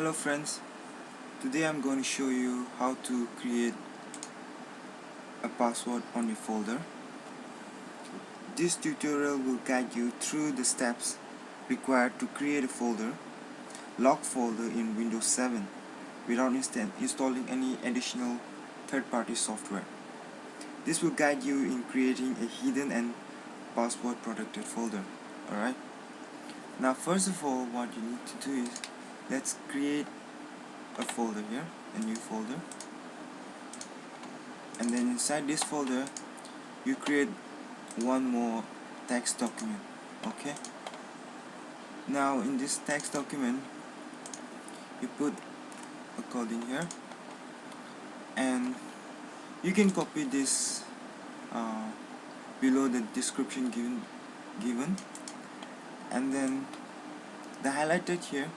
Hello friends, today I'm going to show you how to create a password on your folder. This tutorial will guide you through the steps required to create a folder, lock folder in Windows 7 without installing any additional third-party software. This will guide you in creating a hidden and password protected folder. Alright. Now first of all what you need to do is let's create a folder here a new folder. And then inside this folder you create one more text document okay? Now in this text document you put a code in here. And you can copy this uh, below the description given given. And then the highlighted here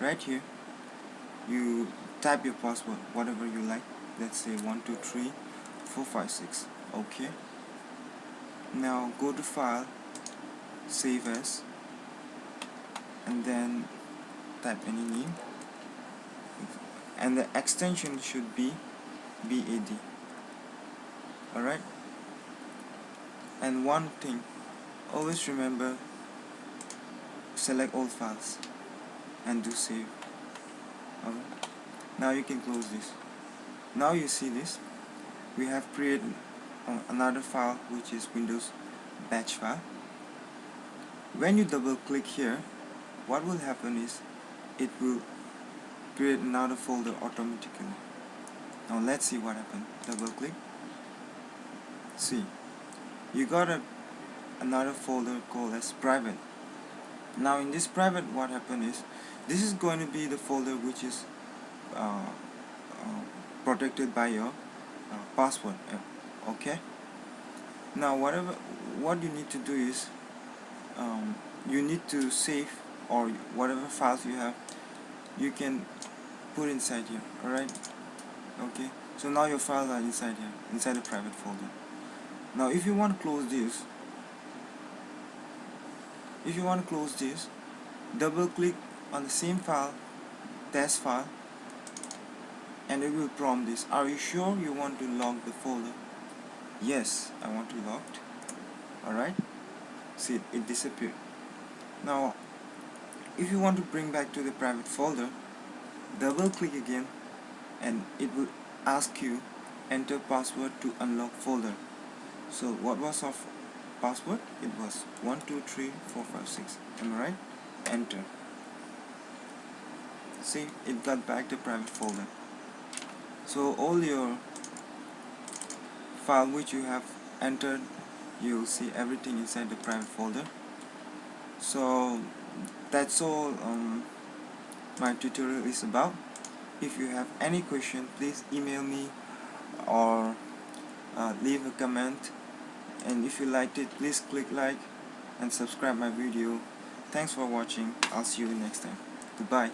right here. You type your password whatever you like. Let's say 123456 okay. Now go to file save as and then type any name. And the extension should be BAT alright? And one thing always remember select all files and do save. Okay. now you can close this. Now you see this. We have created another file which is Windows batch file. When you double click here what will happen is it will create another folder automatically. Now let's see what happened. Double click. See you got a another folder called as private. Now in this private what happened is this is going to be the folder which is uh, uh, protected by your uh, password uh, okay? Now whatever what you need to do is um, you need to save or whatever files you have you can put inside here alright? Okay so now your files are inside here inside the private folder. Now if you want to close this if you want to close this double click on the same file test file and it will prompt this. Are you sure you want to lock the folder? Yes I want to lock alright see it disappeared. Now if you want to bring back to the private folder double click again and it will ask you enter password to unlock folder. So what was our password? It was 123456 am I right? Enter see it got back the private folder. So all your file which you have entered you'll see everything inside the private folder. So that's all um, my tutorial is about. If you have any question please email me or uh, leave a comment. And if you liked it please click like and subscribe my video. Thanks for watching. I'll see you next time. Goodbye